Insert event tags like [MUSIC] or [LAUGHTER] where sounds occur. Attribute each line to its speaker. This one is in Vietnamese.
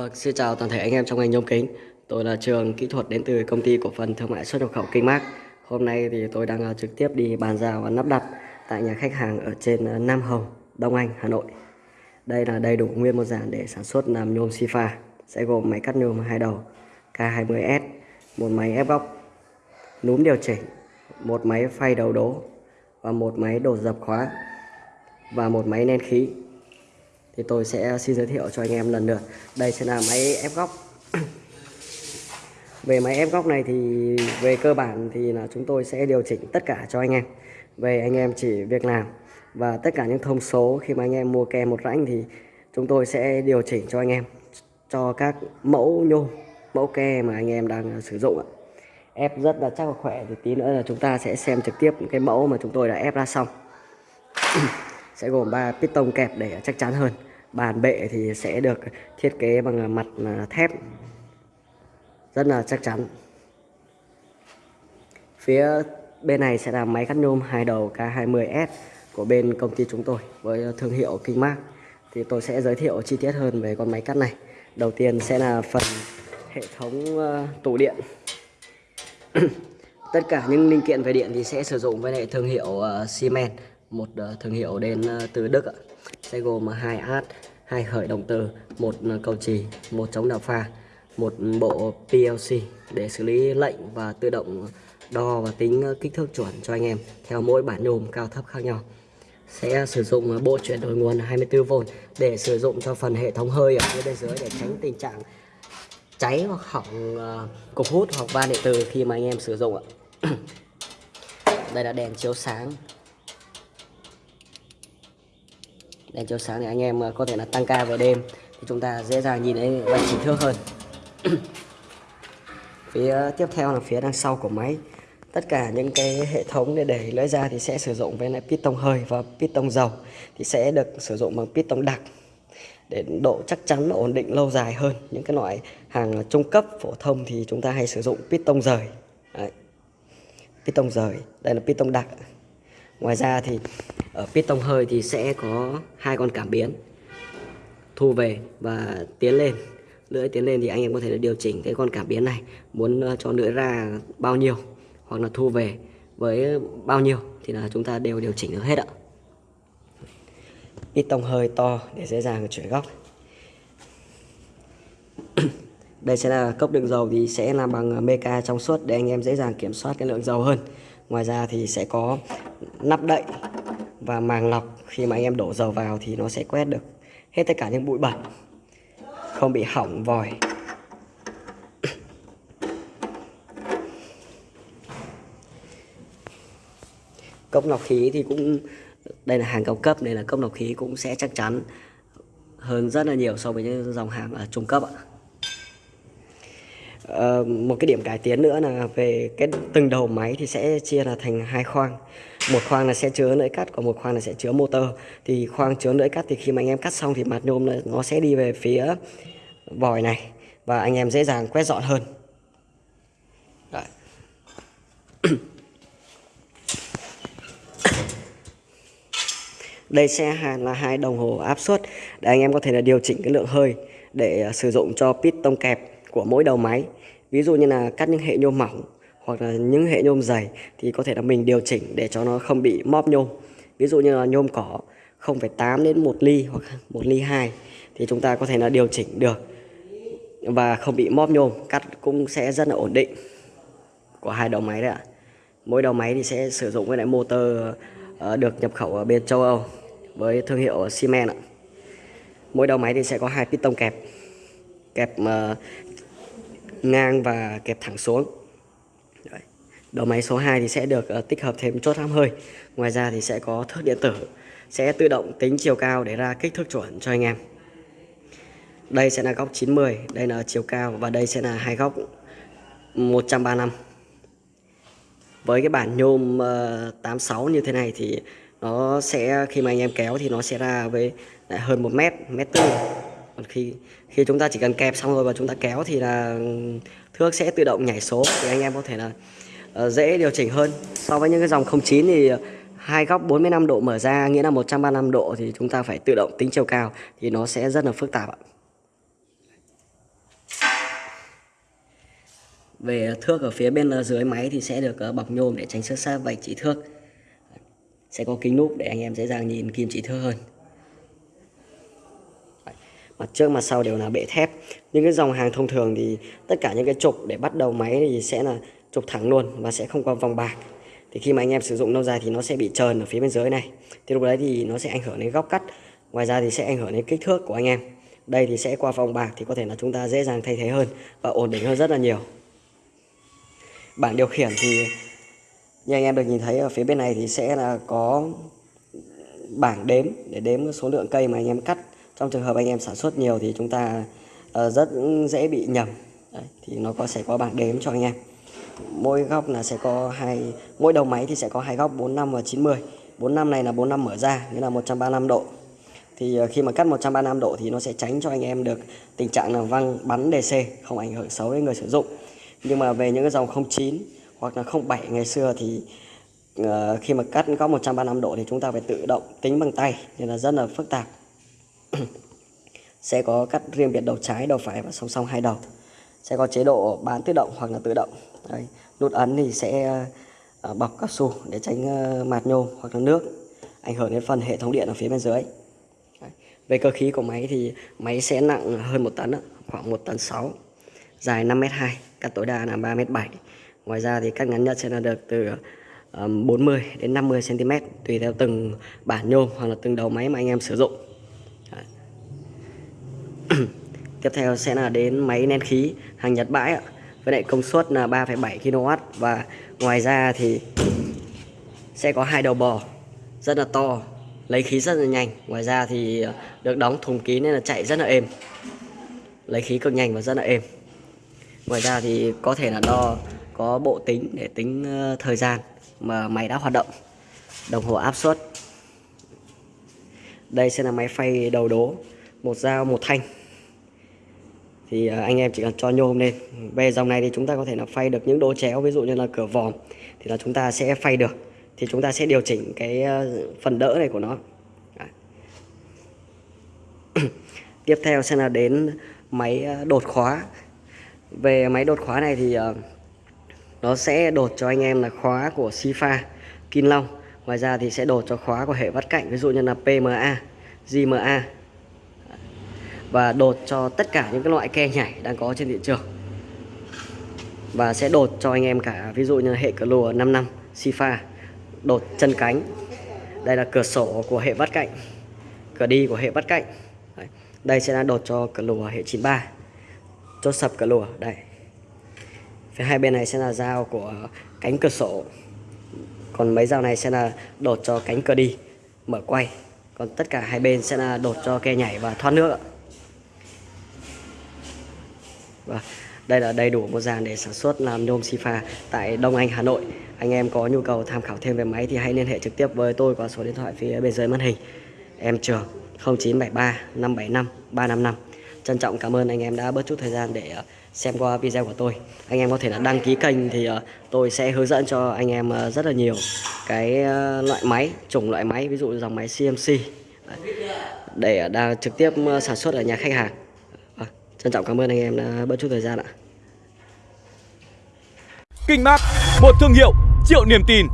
Speaker 1: Vâng, xin chào toàn thể anh em trong ngành nhôm kính. Tôi là trường kỹ thuật đến từ công ty cổ phần thương mại xuất nhập khẩu Kinh Mác. Hôm nay thì tôi đang à, trực tiếp đi bàn giao và lắp đặt tại nhà khách hàng ở trên à, Nam Hồng, Đông Anh, Hà Nội. Đây là đầy đủ nguyên một dàn để sản xuất làm nhôm Sifa. Sẽ gồm máy cắt nhôm hai đầu K20S, một máy ép góc, núm điều chỉnh, một máy phay đầu đố và một máy đổ dập khóa và một máy nén khí thì tôi sẽ ờ, xin giới thiệu cho anh em lần lượt. Đây sẽ là máy ép góc. Về máy ép góc này thì về cơ bản thì là chúng tôi sẽ điều chỉnh tất cả cho anh em. Về anh em chỉ việc làm và tất cả những thông số khi mà anh em mua ke một rãnh thì chúng tôi sẽ điều chỉnh cho anh em, cho các mẫu nhôm, mẫu ke mà anh em đang ờ, sử dụng ạ. Ép rất là chắc và khỏe thì tí nữa là chúng ta sẽ xem trực tiếp cái mẫu mà chúng tôi đã ép ra xong. [CLEARS THROAT] Sẽ gồm 3 piston kẹp để chắc chắn hơn bàn bệ thì sẽ được thiết kế bằng mặt à, thép. Rất là chắc chắn. Phía bên này sẽ là máy cắt nhôm hai đầu K20S của bên công ty chúng tôi với thương hiệu Kingmark thì tôi sẽ giới thiệu chi tiết hơn về con máy cắt này. Đầu tiên sẽ là phần hệ thống ờ, tủ điện. [CLEARS THROAT] Tất cả những linh kiện về điện thì sẽ sử dụng với hệ thương hiệu ờ, Siemens, một ờ, thương hiệu đến từ Đức ạ sẽ gồm hai át, hai khởi động từ một ờ, cầu trì một chống đảo pha một bộ PLC để xử lý lệnh và tự động đo và tính ờ, kích thước chuẩn cho anh em theo mỗi bản nhôm cao thấp khác nhau. Sẽ sử dụng ờ, bộ chuyển đổi nguồn 24V để sử dụng cho phần hệ thống hơi ở phía bên dưới để tránh tình trạng cháy hoặc hỏng cục hút hoặc van điện từ khi mà anh em sử dụng ạ. [COUGHS] Đây là đèn chiếu sáng. Đèn chiếu sáng thì anh em ờ, có thể là tăng ca về đêm. Thì chúng ta dễ dàng nhìn thấy vạch chỉ thước hơn. [CLEARS THROAT] Phía tiếp theo là phía đằng sau của máy. Tất cả những cái hệ thống để đẩy lưỡi ra thì sẽ sử dụng với lại piston hơi và piston dầu. Thì sẽ được sử dụng bằng piston đặc. Để độ chắc chắn và ổn định lâu dài hơn. Những cái loại hàng trung cấp, phổ thông thì chúng ta hay sử dụng piston rời. Đấy. piston rời. Đây là piston đặc. Ngoài ra thì ở piston hơi thì sẽ có hai con cảm biến. Thu về và tiến lên. Lưỡi tiến lên thì anh em có thể điều chỉnh cái con cảm biến này. Muốn ờ, cho lưỡi ra bao nhiêu hoặc là thu về với bao nhiêu thì là chúng ta đều điều chỉnh được hết ạ. Piston hơi to để dễ dàng chuyển góc. [CLEARS THROAT] Đây sẽ là cốc đựng dầu thì sẽ làm bằng meca trong suốt để anh em dễ dàng kiểm soát cái lượng dầu hơn. Ngoài ra thì sẽ có nắp đậy và màng lọc. Khi mà anh em đổ dầu vào thì nó sẽ quét được hết tất cả những bụi bẩn không bị hỏng vòi. [COUGHS] Cốc lọc khí thì cũng đây là hàng cao cấp nên là cốc lọc khí cũng sẽ chắc chắn hơn rất là nhiều so với những dòng hàng ở trung cấp ạ. Uh, một cái điểm cải tiến nữa là về cái từng đầu máy thì sẽ chia là thành hai khoang một khoang là sẽ chứa lưỡi cắt, còn một khoang là sẽ chứa motor. Thì khoang chứa lưỡi cắt thì khi mà anh em cắt xong thì mặt nhôm nó sẽ đi về phía vòi này và anh em dễ dàng quét dọn hơn. Đấy. đây sẽ là hai đồng hồ áp suất để anh em có thể là điều chỉnh cái lượng hơi để à, sử dụng cho piston kẹp của mỗi đầu máy. Ví dụ như là cắt những hệ nhôm mỏng hoặc là những hệ nhôm dày thì có thể là mình điều chỉnh để cho nó không bị móp nhôm. Ví dụ như là nhôm cỏ 0,8 đến 1 ly hoặc 1 ly 2 thì chúng ta có thể là điều chỉnh được và không bị móp nhôm. Cắt cũng sẽ rất là ổn định của hai đầu máy đấy ạ. Mỗi đầu máy thì sẽ sử dụng với lại motor ờ, được nhập khẩu ở bên châu Âu với thương hiệu Siemens ạ. Mỗi đầu máy thì sẽ có hai piston kẹp kẹp ờ, ngang và kẹp thẳng xuống đầu máy số 2 thì sẽ được uh, tích hợp thêm chốt hãm hơi. Ngoài ra thì sẽ có thước điện tử sẽ tự động tính chiều cao để ra kích thước chuẩn cho anh em. Đây sẽ là góc 90 đây là chiều cao và đây sẽ là hai góc 135 với cái bản nhôm ờ, uh, 86 như thế này thì nó sẽ khi mà anh em kéo thì nó sẽ ra với lại hơn một mét mét tư. Còn khi khi chúng ta chỉ cần kẹp xong rồi và chúng ta kéo thì là ừ, thước sẽ tự động nhảy số. Thì anh em có thể là Ờ, dễ điều chỉnh hơn. So với những cái dòng 09 thì hai góc 45 độ mở ra, nghĩa là 135 độ thì chúng ta phải tự động tính chiều cao thì nó sẽ rất là phức tạp ạ. Về thước ở phía bên dưới máy thì sẽ được ờ, bọc nhôm để tránh xước sát vạch chỉ thước. Sẽ có kính núp để anh em dễ dàng nhìn kim chỉ thước hơn. Mặt trước mặt sau đều là bệ thép. Những cái dòng hàng thông thường thì tất cả những cái trục để bắt đầu máy thì sẽ là trục thẳng luôn và sẽ không có vòng bạc. Thì khi mà anh em sử dụng lâu dài thì nó sẽ bị trơn ở phía bên dưới này. Thì lúc đấy thì nó sẽ ảnh hưởng đến góc cắt ngoài ra thì sẽ ảnh hưởng đến kích thước của anh em. Đây thì sẽ qua vòng bạc thì có thể là chúng ta dễ dàng thay thế hơn và ổn định hơn rất là nhiều. Bảng điều khiển thì như anh em được nhìn thấy ở phía bên này thì sẽ là có bảng đếm để đếm số lượng cây mà anh em cắt. Trong trường hợp anh em sản xuất nhiều thì chúng ta ờ, rất dễ bị nhầm. Đấy, thì nó có sẽ có bảng đếm cho anh em mỗi góc là sẽ có hai mỗi đầu máy thì sẽ có hai góc 45 và 90 45 này là 45 mở ra nghĩa là 135 độ. Thì ờ, khi mà cắt 135 độ thì nó sẽ tránh cho anh em được tình trạng là văng bắn DC không ảnh hưởng xấu đến người sử dụng. Nhưng mà về những cái dòng 09 hoặc là 07 ngày xưa thì uh, khi mà cắt góc 135 độ thì chúng ta phải tự động tính bằng tay nên là rất là phức tạp. [CLEARS THROAT] Sẽ có cắt riêng biệt đầu trái đầu phải và song song hai đầu sẽ có chế độ bán tự động hoặc là tự động Đấy. nút ấn thì sẽ ờ, bọc cao su để tránh ờ, mạt nhôm hoặc là nước, ảnh hưởng đến phần hệ thống điện ở phía bên dưới Đấy. về cơ khí của máy thì máy sẽ nặng hơn một tấn khoảng 1 tấn 6 dài 5m2 cắt tối đa là 3m7 ngoài ra thì cắt ngắn nhất sẽ là được từ ờ, 40 đến 50 cm tùy theo từng bản nhôm hoặc là từng đầu máy mà anh em sử dụng Đấy. [CLEARS THROAT] tiếp theo sẽ là đến máy nén khí hàng Nhật bãi ạ. Với lại công suất là 3,7 kW và ngoài ra thì sẽ có hai đầu bò rất là to lấy khí rất là nhanh. Ngoài ra thì ờ, được đóng thùng kín nên là chạy rất là êm. Lấy khí cực nhanh và rất là êm. Ngoài ra thì có thể là đo có bộ tính để tính ờ, thời gian mà máy đã hoạt động. Đồng hồ áp suất. Đây sẽ là máy phay đầu đố một dao một thanh thì ờ, anh em chỉ cần cho nhôm lên. Về dòng này thì chúng ta có thể là phay được những đố chéo ví dụ như là cửa vòm thì là chúng ta sẽ phay được. Thì chúng ta sẽ điều chỉnh cái ờ, phần đỡ này của nó. [CLEARS THROAT] Tiếp theo sẽ là đến máy ờ, đột khóa. Về máy đột khóa này thì nó sẽ đột cho anh em là khóa của Sifa, Kim Long. Ngoài ra thì sẽ đột cho khóa của hệ vắt cạnh ví dụ như là PMA, GMA và đột cho tất cả những cái loại ke nhảy đang có trên thị trường. Và sẽ đột cho anh em cả ví dụ như hệ cửa lùa 5 năm Sifa, đột chân cánh. Đây là cửa sổ của hệ bắt cạnh, cửa đi của hệ bắt cạnh. Đây sẽ là đột cho cửa lùa hệ 93 chốt sập cửa lùa đây phía hai bên này sẽ là dao của cánh cửa sổ còn mấy dao này sẽ là đột cho cánh cửa đi mở quay còn tất cả hai bên sẽ là đột cho ke nhảy và thoát nước và đây là đầy đủ một dàn để sản xuất làm nhôm Sifa tại Đông Anh Hà Nội. Anh em có nhu cầu tham khảo thêm về máy thì hãy liên hệ trực tiếp với tôi qua số điện thoại phía bên dưới màn hình. Em trường 0973 575 355 Trân trọng cảm ơn anh em đã bớt chút thời gian để ờ, xem qua video của tôi. Anh em có thể là đăng ký kênh thì ờ, tôi sẽ hướng dẫn cho anh em ờ, rất là nhiều cái loại máy, chủng loại máy, ví dụ dòng máy CMC để đang trực tiếp sản xuất ở nhà khách hàng. Trân trọng cảm ơn anh em đã bớt chút thời gian ạ.
Speaker 2: Kinh Mát, một thương hiệu triệu niềm tin.